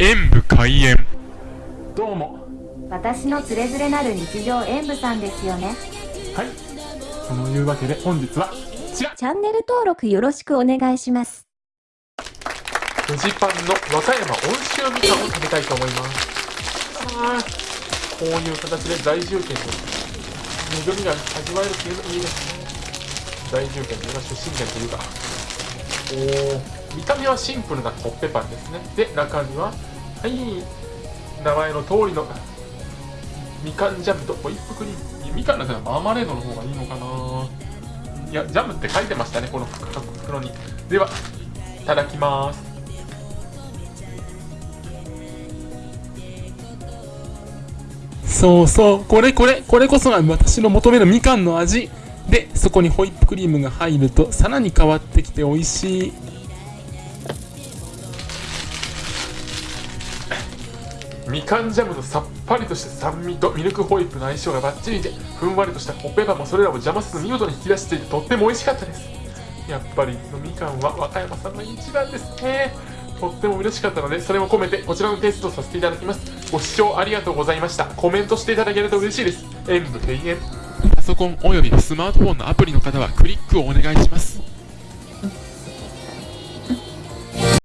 演武開演。どうも。私のつれづれなる日常演舞さんですよね。はい。そのいうわけで本日はこちら。チャンネル登録よろしくお願いします。フジパンの和歌山温州みかんを食べたいと思います。こういう形で大重県の恵みが味わえるっていうのいいですね。大重県というか出身県というか。おー見た目はシンプルなコッペパンですね。で中身ははい。名前の通りのみかんジャムとホイップクリームみかんだったらマーマレードの方がいいのかな。いやジャムって書いてましたねこの袋に。ではいただきます。そうそう。これこれこれこそが私の求めるみかんの味。でそこにホイップクリームが入るとさらに変わってきて美味しい。みかんジャムのさっぱりとした酸味とミルクホイップの相性がバッチリでふんわりとしたコッペパンもそれらを邪魔せず見事に引き出していてとっても美味しかったです。やっぱりのみかんは和歌山さんの一番ですね。とっても嬉しかったのでそれも込めてこちらのテストさせていただきます。ご視聴ありがとうございました。コメントしていただけると嬉しいです。演武閉園パソコンおよびスマートフォンのアプリの方はクリックをお願いします。